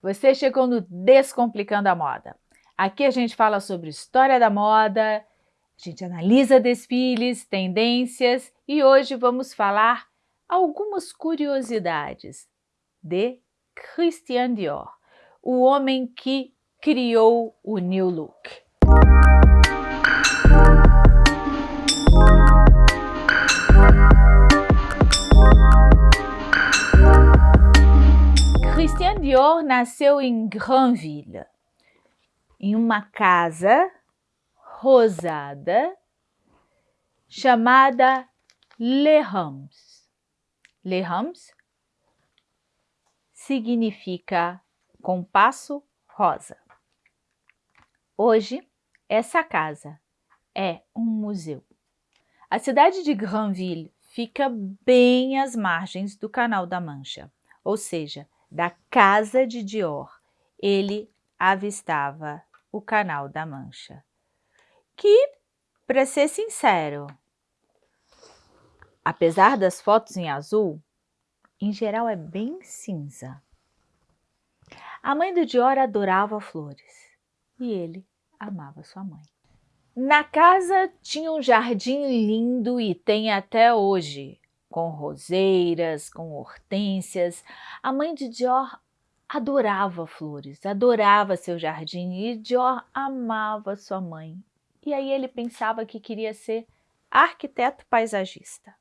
Você chegou no Descomplicando a Moda. Aqui a gente fala sobre história da moda, a gente analisa desfiles, tendências e hoje vamos falar algumas curiosidades de Christian Dior, o homem que criou o New Look. Dior nasceu em Granville, em uma casa rosada chamada Les Rams. Les Rams significa compasso rosa. Hoje, essa casa é um museu. A cidade de Granville fica bem às margens do Canal da Mancha, ou seja, da casa de Dior, ele avistava o Canal da Mancha. Que, para ser sincero, apesar das fotos em azul, em geral é bem cinza. A mãe do Dior adorava flores e ele amava sua mãe. Na casa tinha um jardim lindo e tem até hoje com roseiras, com hortênsias. A mãe de Dior adorava flores, adorava seu jardim e Dior amava sua mãe. E aí ele pensava que queria ser arquiteto paisagista.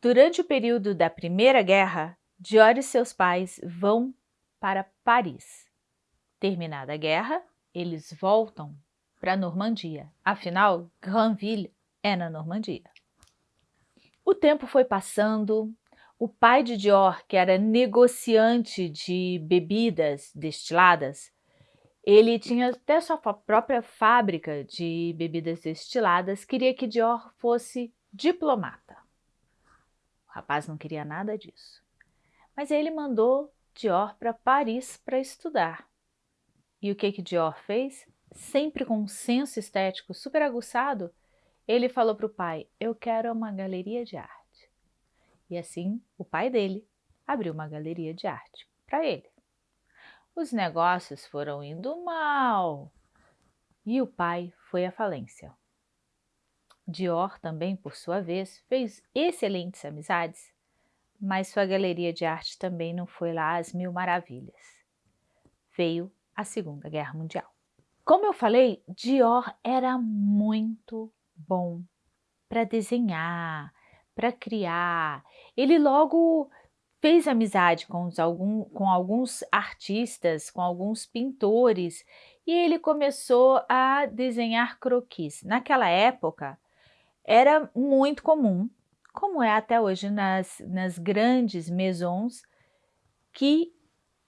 Durante o período da Primeira Guerra, Dior e seus pais vão para Paris. Terminada a guerra, eles voltam para a Normandia. Afinal, Granville é na Normandia. O tempo foi passando, o pai de Dior, que era negociante de bebidas destiladas, ele tinha até sua própria fábrica de bebidas destiladas, queria que Dior fosse diplomata. O rapaz não queria nada disso. Mas ele mandou Dior para Paris para estudar. E o que que Dior fez? Sempre com um senso estético super aguçado, ele falou para o pai, eu quero uma galeria de arte. E assim, o pai dele abriu uma galeria de arte para ele. Os negócios foram indo mal e o pai foi à falência. Dior também, por sua vez, fez excelentes amizades, mas sua galeria de arte também não foi lá às mil maravilhas. Veio a Segunda Guerra Mundial. Como eu falei, Dior era muito bom para desenhar, para criar. Ele logo fez amizade com, os, algum, com alguns artistas, com alguns pintores, e ele começou a desenhar croquis. Naquela época, era muito comum, como é até hoje nas, nas grandes maisons, que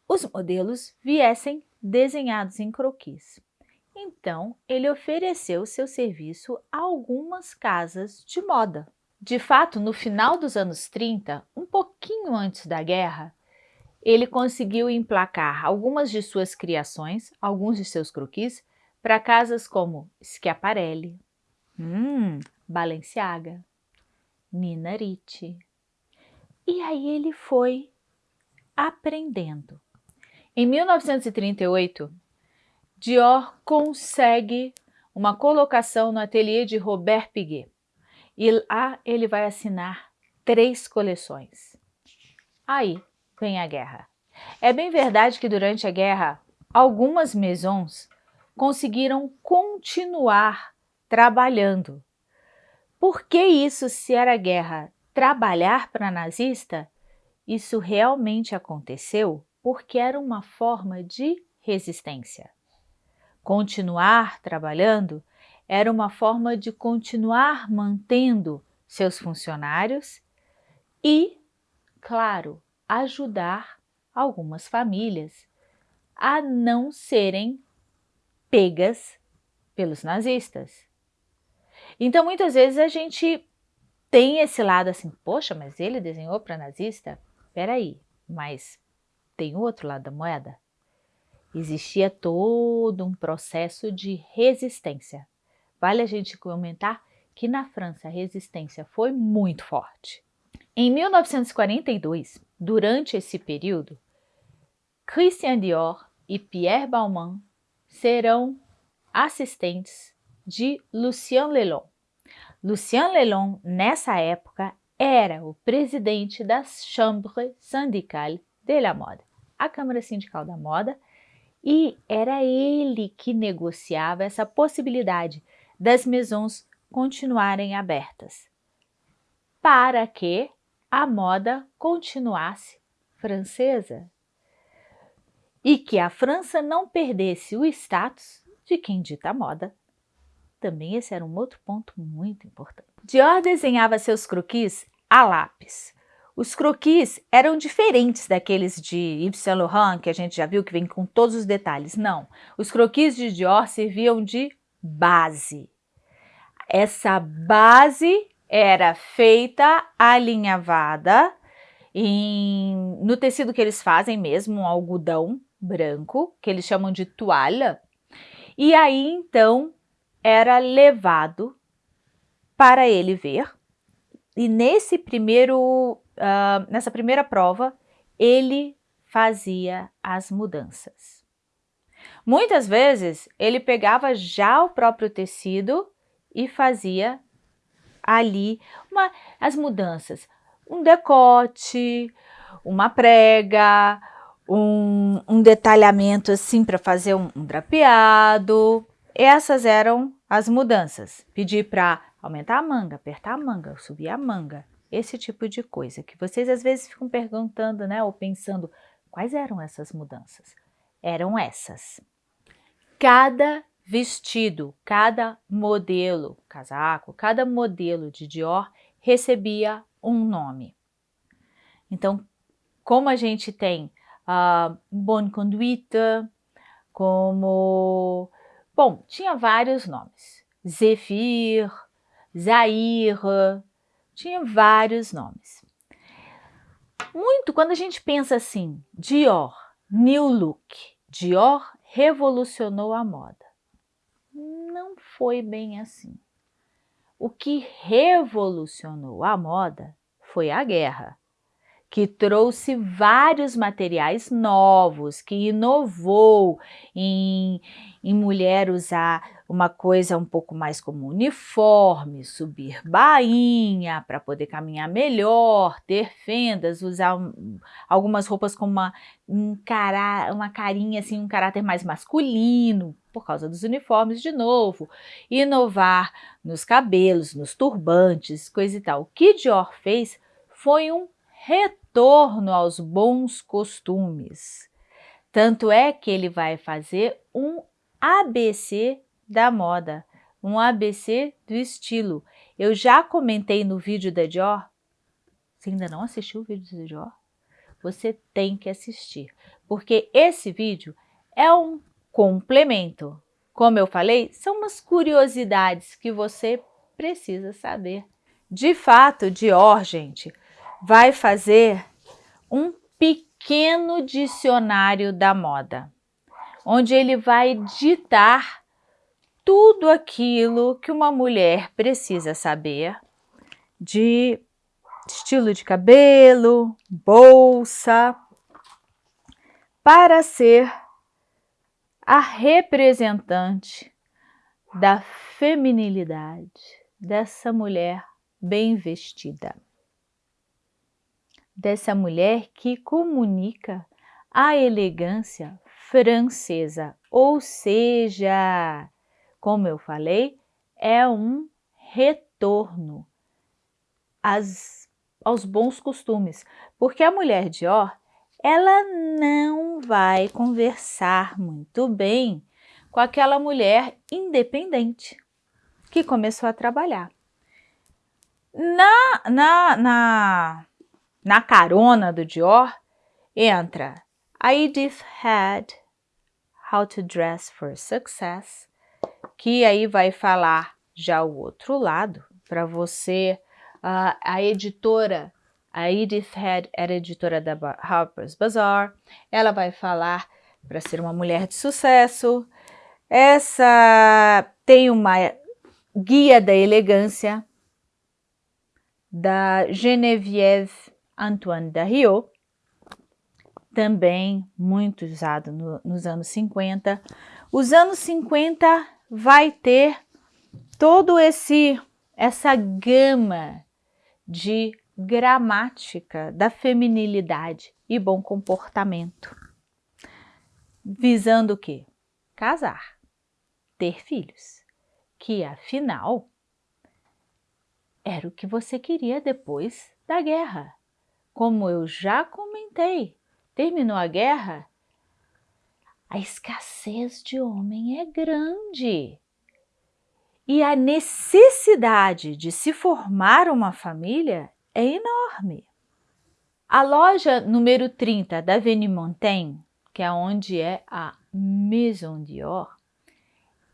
os modelos viessem desenhados em croquis. Então, ele ofereceu seu serviço a algumas casas de moda. De fato, no final dos anos 30, um pouquinho antes da guerra, ele conseguiu emplacar algumas de suas criações, alguns de seus croquis, para casas como Schiaparelli, hum, Balenciaga, Nina Ricci. E aí ele foi aprendendo. Em 1938, Dior consegue uma colocação no ateliê de Robert Piguet. E lá ele vai assinar três coleções. Aí vem a guerra. É bem verdade que durante a guerra, algumas maisons conseguiram continuar trabalhando. Por que isso se era guerra? Trabalhar para nazista? Isso realmente aconteceu porque era uma forma de resistência. Continuar trabalhando era uma forma de continuar mantendo seus funcionários e, claro, ajudar algumas famílias a não serem pegas pelos nazistas. Então, muitas vezes a gente tem esse lado assim, poxa, mas ele desenhou para nazista? Peraí, mas tem outro lado da moeda? Existia todo um processo de resistência. Vale a gente comentar que na França a resistência foi muito forte. Em 1942, durante esse período, Christian Dior e Pierre Balmain serão assistentes de Lucien Lelon. Lucien Lelon, nessa época, era o presidente da Chambre syndicale de la mode, a Câmara Sindical da Moda, e era ele que negociava essa possibilidade das maisons continuarem abertas, para que a moda continuasse francesa e que a França não perdesse o status de quem dita a moda. Também esse era um outro ponto muito importante. Dior desenhava seus croquis a lápis. Os croquis eram diferentes daqueles de Yves Saint Laurent, que a gente já viu que vem com todos os detalhes. Não, os croquis de Dior serviam de base. Essa base era feita alinhavada em, no tecido que eles fazem mesmo, um algodão branco, que eles chamam de toalha, e aí então era levado para ele ver, e nesse primeiro, uh, nessa primeira prova, ele fazia as mudanças. Muitas vezes ele pegava já o próprio tecido e fazia ali uma, as mudanças, um decote, uma prega, um, um detalhamento assim para fazer um, um drapeado. Essas eram as mudanças. Pedir para aumentar a manga, apertar a manga, subir a manga, esse tipo de coisa que vocês às vezes ficam perguntando, né, ou pensando, quais eram essas mudanças? Eram essas. Cada vestido, cada modelo, casaco, cada modelo de Dior recebia um nome. Então, como a gente tem uh, Bonne Conduite, como... Bom, tinha vários nomes. Zephyr, Zaire, tinha vários nomes. Muito, quando a gente pensa assim, Dior, New Look, Dior revolucionou a moda. Não foi bem assim. O que revolucionou a moda foi a guerra que trouxe vários materiais novos, que inovou em, em mulher usar uma coisa um pouco mais como uniforme, subir bainha para poder caminhar melhor, ter fendas, usar um, algumas roupas com uma, um cara, uma carinha assim, um caráter mais masculino, por causa dos uniformes de novo, inovar nos cabelos, nos turbantes, coisa e tal. O que Dior fez foi um retorno aos bons costumes. Tanto é que ele vai fazer um ABC da moda, um ABC do estilo. Eu já comentei no vídeo da Dior. Você ainda não assistiu o vídeo da Dior? Você tem que assistir, porque esse vídeo é um complemento. Como eu falei, são umas curiosidades que você precisa saber. De fato, Dior, gente, vai fazer um pequeno dicionário da moda, onde ele vai ditar tudo aquilo que uma mulher precisa saber de estilo de cabelo, bolsa, para ser a representante da feminilidade dessa mulher bem vestida. Dessa mulher que comunica a elegância francesa, ou seja, como eu falei, é um retorno às, aos bons costumes, porque a mulher Dior, ela não vai conversar muito bem com aquela mulher independente que começou a trabalhar. Na, na, na na carona do Dior, entra a Edith Head, How to Dress for Success, que aí vai falar já o outro lado, para você, uh, a editora, a Edith Head era editora da Harper's Bazaar, ela vai falar para ser uma mulher de sucesso, essa tem uma guia da elegância da Geneviève Antoine Dario, também muito usado no, nos anos 50. Os anos 50 vai ter todo esse essa gama de gramática da feminilidade e bom comportamento, visando o quê? Casar, ter filhos, que afinal era o que você queria depois da guerra. Como eu já comentei, terminou a guerra, a escassez de homem é grande. E a necessidade de se formar uma família é enorme. A loja número 30 da Avenue Montaigne, que é onde é a Maison Dior,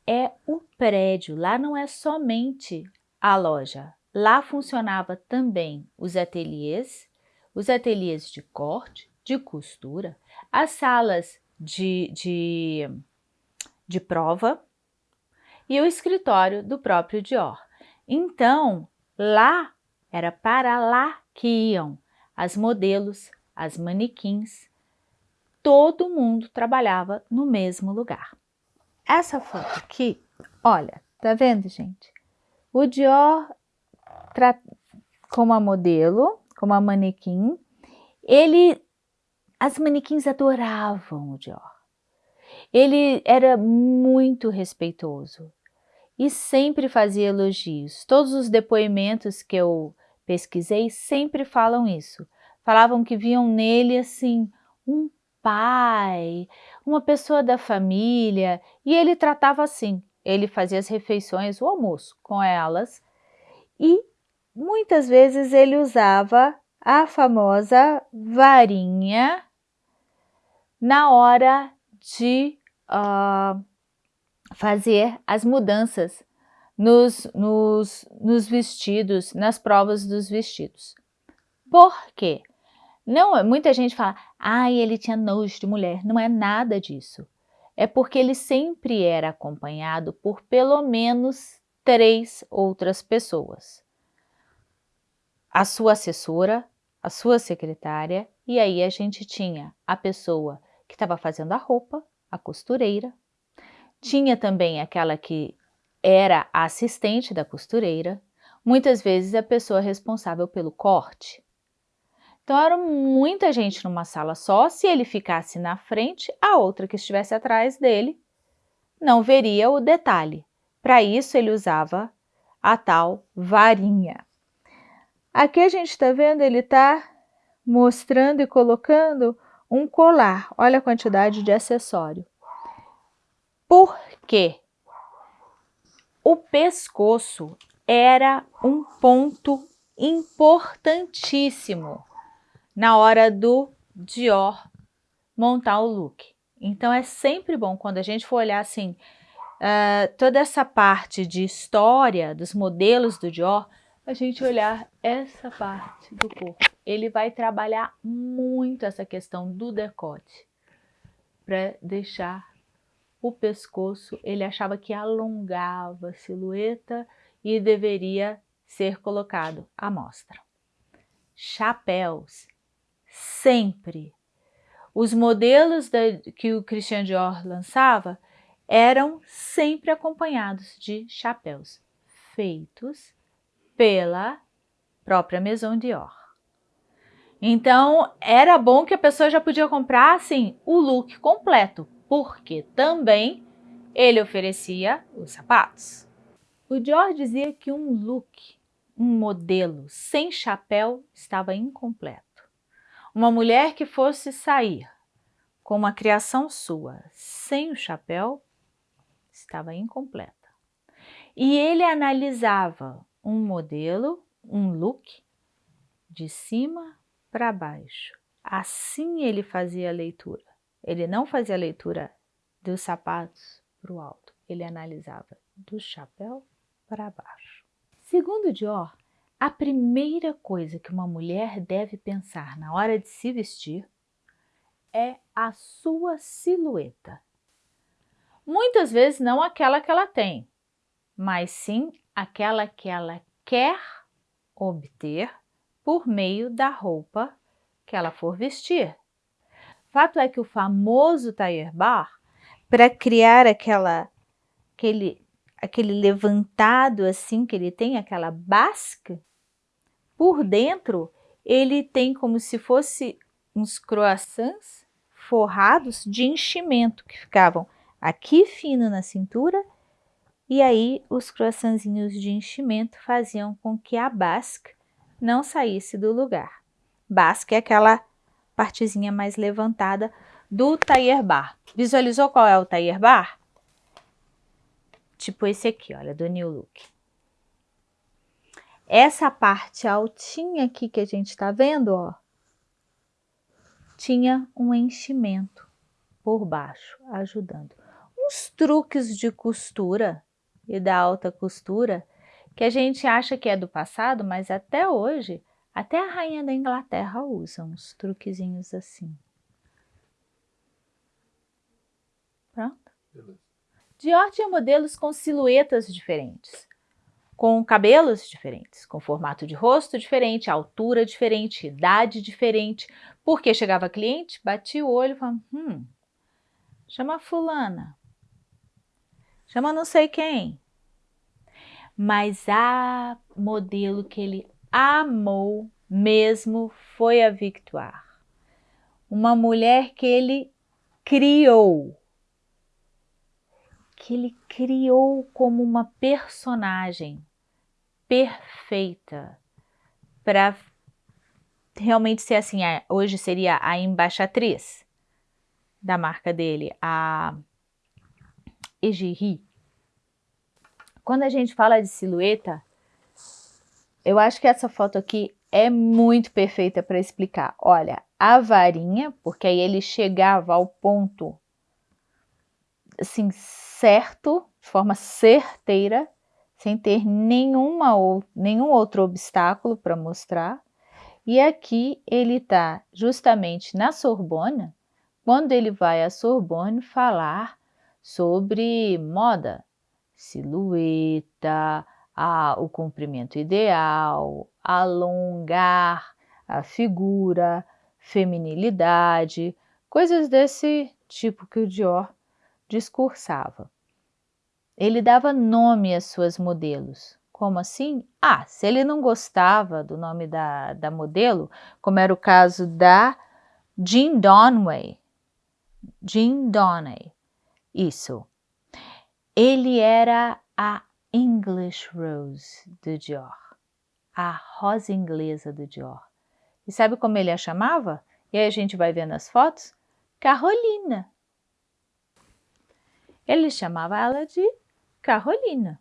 é o prédio. Lá não é somente a loja. Lá funcionava também os ateliês, os ateliês de corte, de costura, as salas de, de, de prova, e o escritório do próprio Dior. Então, lá era para lá que iam as modelos, as manequins, todo mundo trabalhava no mesmo lugar. Essa foto aqui, olha, tá vendo, gente? O Dior como a modelo, como a manequim, ele, as manequins adoravam o Dior. Ele era muito respeitoso e sempre fazia elogios. Todos os depoimentos que eu pesquisei sempre falam isso. Falavam que viam nele assim um pai, uma pessoa da família, e ele tratava assim. Ele fazia as refeições, o almoço com elas, e muitas vezes ele usava a famosa varinha na hora de uh, fazer as mudanças nos, nos, nos vestidos, nas provas dos vestidos. Por quê? Não, muita gente fala, ai, ele tinha nojo de mulher. Não é nada disso. É porque ele sempre era acompanhado por pelo menos três outras pessoas. A sua assessora, a sua secretária, e aí a gente tinha a pessoa que estava fazendo a roupa, a costureira, tinha também aquela que era a assistente da costureira, muitas vezes a pessoa responsável pelo corte. Então era muita gente numa sala só, se ele ficasse na frente, a outra que estivesse atrás dele não veria o detalhe. Para isso ele usava a tal varinha. Aqui a gente está vendo, ele está mostrando e colocando um colar. Olha a quantidade de acessório. Por quê? O pescoço era um ponto importantíssimo na hora do Dior montar o look. Então é sempre bom quando a gente for olhar assim, uh, toda essa parte de história dos modelos do Dior, a gente olhar essa parte do corpo. Ele vai trabalhar muito essa questão do decote para deixar o pescoço, ele achava que alongava a silhueta e deveria ser colocado à mostra. Chapéus, sempre. Os modelos da, que o Christian Dior lançava eram sempre acompanhados de chapéus feitos pela própria Maison Dior. Então, era bom que a pessoa já podia comprar, assim, o look completo, porque também ele oferecia os sapatos. O Dior dizia que um look, um modelo sem chapéu estava incompleto. Uma mulher que fosse sair com uma criação sua sem o chapéu estava incompleta. E ele analisava um modelo, um look, de cima para baixo. Assim ele fazia a leitura. Ele não fazia leitura dos sapatos para o alto, ele analisava do chapéu para baixo. Segundo Dior, a primeira coisa que uma mulher deve pensar na hora de se vestir é a sua silhueta. Muitas vezes não aquela que ela tem, mas sim aquela que ela quer obter por meio da roupa que ela for vestir. Fato é que o famoso Tailleur Bar, para criar aquela, aquele, aquele levantado assim que ele tem, aquela basque, por dentro ele tem como se fosse uns croissants forrados de enchimento que ficavam aqui fino na cintura e aí os croissantzinhos de enchimento faziam com que a basque não saísse do lugar. Basque é aquela partezinha mais levantada do tailleur bar. Visualizou qual é o tailleur bar? Tipo esse aqui, olha, do New Look. Essa parte altinha aqui que a gente tá vendo, ó, tinha um enchimento por baixo, ajudando. Uns truques de costura e da alta costura que a gente acha que é do passado, mas até hoje, até a rainha da Inglaterra usa uns truquezinhos assim. Pronto? Dior tinha modelos com silhuetas diferentes, com cabelos diferentes, com formato de rosto diferente, altura diferente, idade diferente, porque chegava cliente, batia o olho e falava, hum, chama fulana, chama não sei quem. Mas a modelo que ele amou mesmo foi a Victoire. Uma mulher que ele criou, que ele criou como uma personagem perfeita para realmente ser assim, hoje seria a embaixatriz da marca dele, a Egiri. Quando a gente fala de silhueta, eu acho que essa foto aqui é muito perfeita para explicar. Olha, a varinha, porque aí ele chegava ao ponto assim, certo, de forma certeira, sem ter nenhuma ou, nenhum outro obstáculo para mostrar. E aqui ele está justamente na Sorbona, quando ele vai à Sorbonne falar sobre moda, silhueta, a, o comprimento ideal, alongar a figura, feminilidade, coisas desse tipo que o Dior discursava. Ele dava nome às suas modelos. Como assim? Ah, se ele não gostava do nome da, da modelo, como era o caso da Jean Donway. Jean Donway. Isso. Ele era a English Rose do Dior. A rosa inglesa do Dior. E sabe como ele a chamava? E aí a gente vai ver nas fotos? Carolina. Ele chamava ela de Carolina.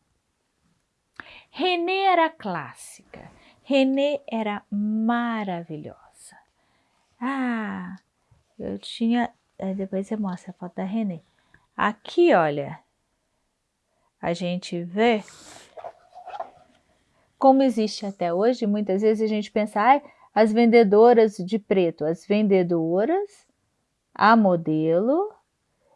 Renê era clássica. Renê era maravilhosa. Ah, eu tinha. Depois você mostra a foto da Renê. Aqui, olha, a gente vê como existe até hoje. Muitas vezes a gente pensa, ah, as vendedoras de preto, as vendedoras, a modelo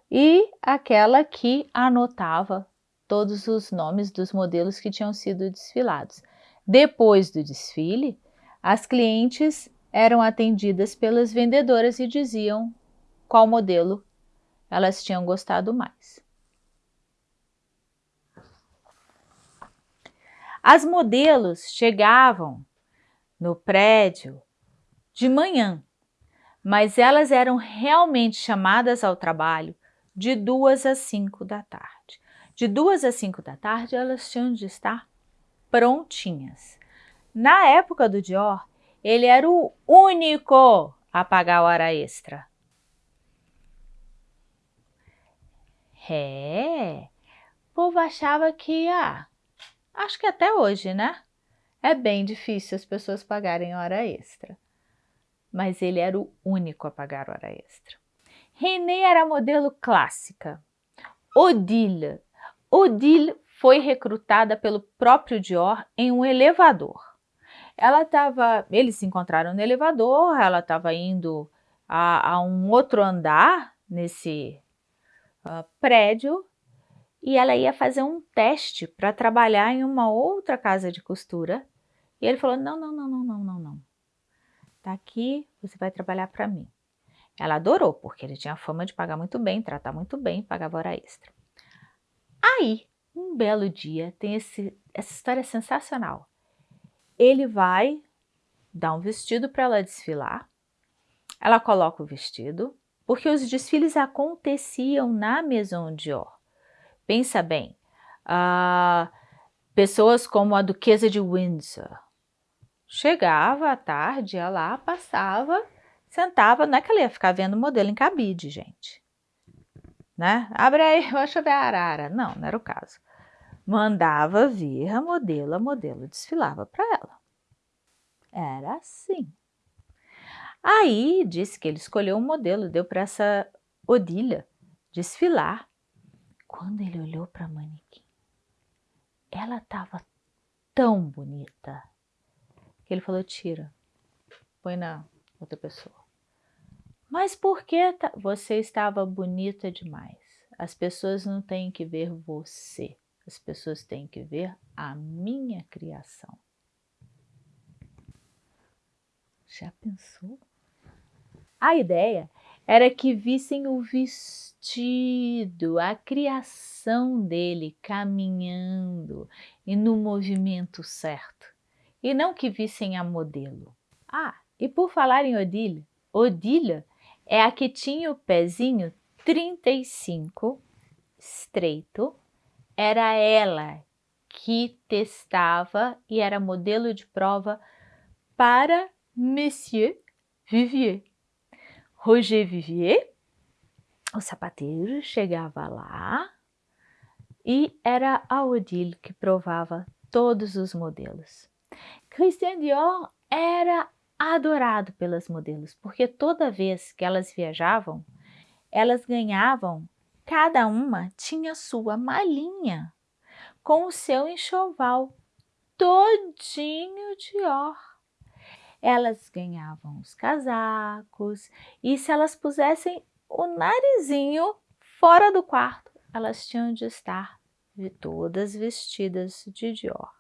e aquela que anotava todos os nomes dos modelos que tinham sido desfilados. Depois do desfile, as clientes eram atendidas pelas vendedoras e diziam qual modelo elas tinham gostado mais. As modelos chegavam no prédio de manhã, mas elas eram realmente chamadas ao trabalho de duas às cinco da tarde. De duas às cinco da tarde, elas tinham de estar prontinhas. Na época do Dior, ele era o único a pagar hora extra. É, o povo achava que, ah, acho que até hoje, né? É bem difícil as pessoas pagarem hora extra. Mas ele era o único a pagar hora extra. René era modelo clássica. Odile. Odile foi recrutada pelo próprio Dior em um elevador. Ela estava, eles se encontraram no elevador, ela estava indo a, a, um outro andar nesse uh, prédio e ela ia fazer um teste para trabalhar em uma outra casa de costura. E ele falou: não, não, não, não, não, não, não. Tá aqui, você vai trabalhar para mim. Ela adorou, porque ele tinha fama de pagar muito bem, tratar muito bem, pagava hora extra. Aí, um belo dia, tem esse, essa história sensacional. Ele vai dar um vestido para ela desfilar, ela coloca o vestido, porque os desfiles aconteciam na Maison Dior. Pensa bem, uh, pessoas como a Duquesa de Windsor, chegava à tarde, ia lá, passava, sentava, não é que ela ia ficar vendo modelo em cabide, gente. Né? Abre aí, deixa eu ver a arara. Não, não era o caso. Mandava vir a modelo, a modelo desfilava para ela. Era assim. Aí disse que ele escolheu um modelo, deu para essa Odília desfilar. Quando ele olhou para a manequim, ela estava tão bonita que ele falou: tira, põe na outra pessoa. Mas por que você estava bonita demais? As pessoas não têm que ver você, as pessoas têm que ver a minha criação. Já pensou? A ideia era que vissem o vestido, a criação dele caminhando e no movimento certo, e não que vissem a modelo. Ah, e por falar em Odília, Odília é a que tinha o pezinho 35 estreito, era ela que testava e era modelo de prova para Monsieur Vivier. Roger Vivier, o sapateiro, chegava lá e era a Odile que provava todos os modelos. Christian Dior era adorado pelas modelos, porque toda vez que elas viajavam, elas ganhavam, cada uma tinha sua malinha com o seu enxoval todinho Dior elas ganhavam os casacos e se elas pusessem o narizinho fora do quarto, elas tinham de estar todas vestidas de Dior.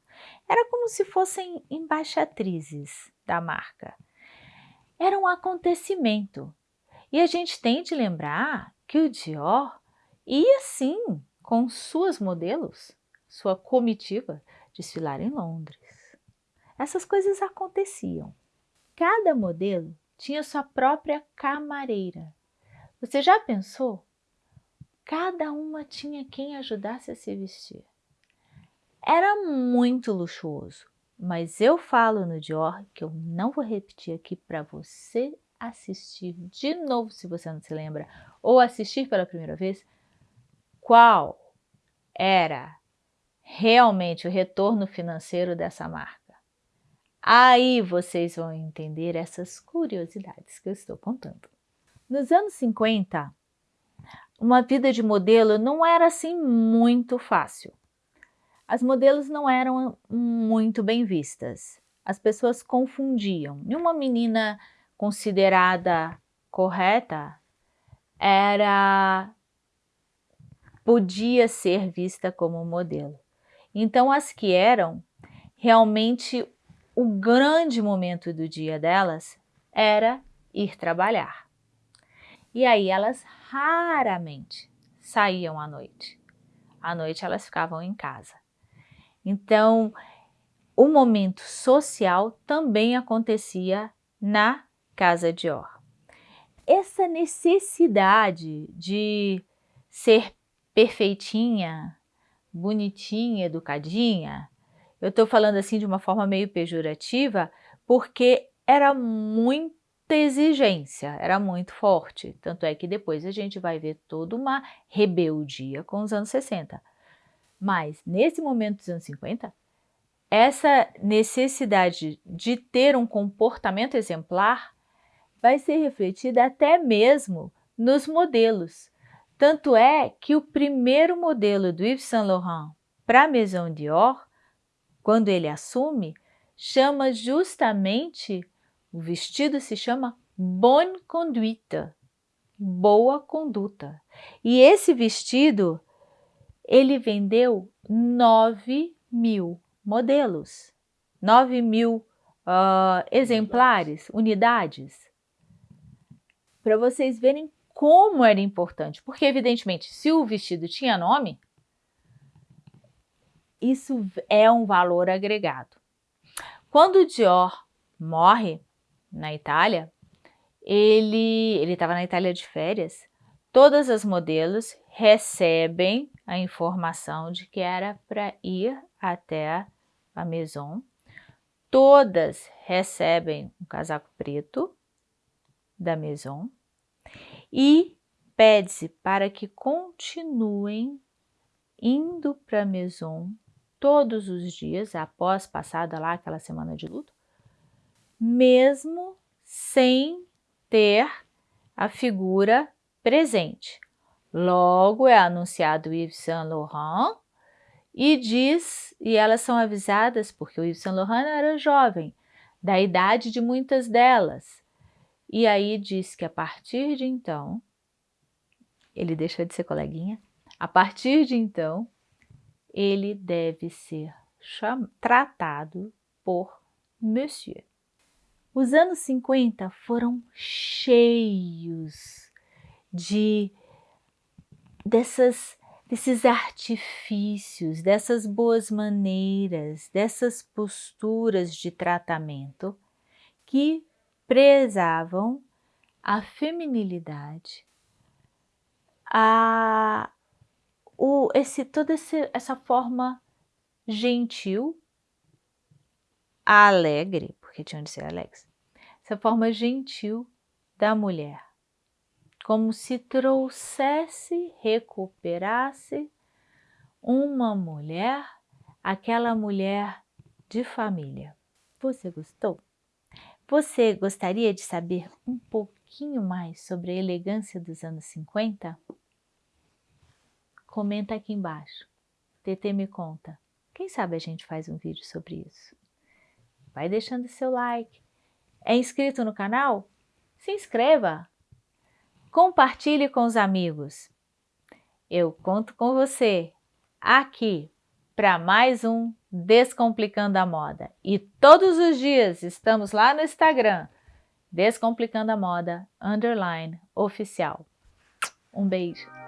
Era como se fossem embaixatrizes da marca. Era um acontecimento. E a gente tem de lembrar que o Dior ia sim com suas modelos, sua comitiva, desfilar em Londres. Essas coisas aconteciam. Cada modelo tinha sua própria camareira. Você já pensou? Cada uma tinha quem ajudasse a se vestir. Era muito luxuoso, mas eu falo no Dior que eu não vou repetir aqui para você assistir de novo, se você não se lembra, ou assistir pela primeira vez, qual era realmente o retorno financeiro dessa marca. Aí vocês vão entender essas curiosidades que eu estou contando. Nos anos 50, uma vida de modelo não era assim muito fácil. As modelos não eram muito bem vistas. As pessoas confundiam. E uma menina considerada correta era podia ser vista como modelo. Então as que eram realmente o grande momento do dia delas era ir trabalhar. E aí elas raramente saíam à noite. À noite elas ficavam em casa. Então, o momento social também acontecia na casa de Or. Essa necessidade de ser perfeitinha, bonitinha, educadinha, eu estou falando assim de uma forma meio pejorativa, porque era muita exigência, era muito forte. Tanto é que depois a gente vai ver toda uma rebeldia com os anos 60. Mas nesse momento dos anos 50, essa necessidade de ter um comportamento exemplar vai ser refletida até mesmo nos modelos. Tanto é que o primeiro modelo do Yves Saint Laurent para a Maison Dior quando ele assume, chama justamente, o vestido se chama Bonne Conduite, boa conduta. E esse vestido, ele vendeu 9 mil modelos, 9 mil uh, exemplares, unidades. para vocês verem como era importante, porque evidentemente, se o vestido tinha nome, isso é um valor agregado. Quando o Dior morre na Itália, ele estava na Itália de férias, todas as modelos recebem a informação de que era para ir até a Maison. Todas recebem um casaco preto da Maison e pede-se para que continuem indo para a Maison todos os dias após passada lá aquela semana de luto, mesmo sem ter a figura presente. Logo é anunciado Yves Saint Laurent e diz, e elas são avisadas, porque o Yves Saint Laurent era jovem, da idade de muitas delas. E aí diz que a partir de então, ele deixa de ser coleguinha, a partir de então, ele deve ser tratado por Monsieur. Os anos 50 foram cheios de dessas, desses artifícios, dessas boas maneiras, dessas posturas de tratamento que prezavam a feminilidade, a, o, esse, toda esse, essa forma gentil, alegre, porque tinham de ser alegres, essa forma gentil da mulher como se trouxesse, recuperasse uma mulher, aquela mulher de família. Você gostou? Você gostaria de saber um pouquinho mais sobre a elegância dos anos 50? Comenta aqui embaixo. TT me conta. Quem sabe a gente faz um vídeo sobre isso. Vai deixando seu like. É inscrito no canal? Se inscreva! compartilhe com os amigos. Eu conto com você aqui para mais um Descomplicando a Moda. E todos os dias estamos lá no Instagram, Descomplicando a Moda, underline, oficial. Um beijo.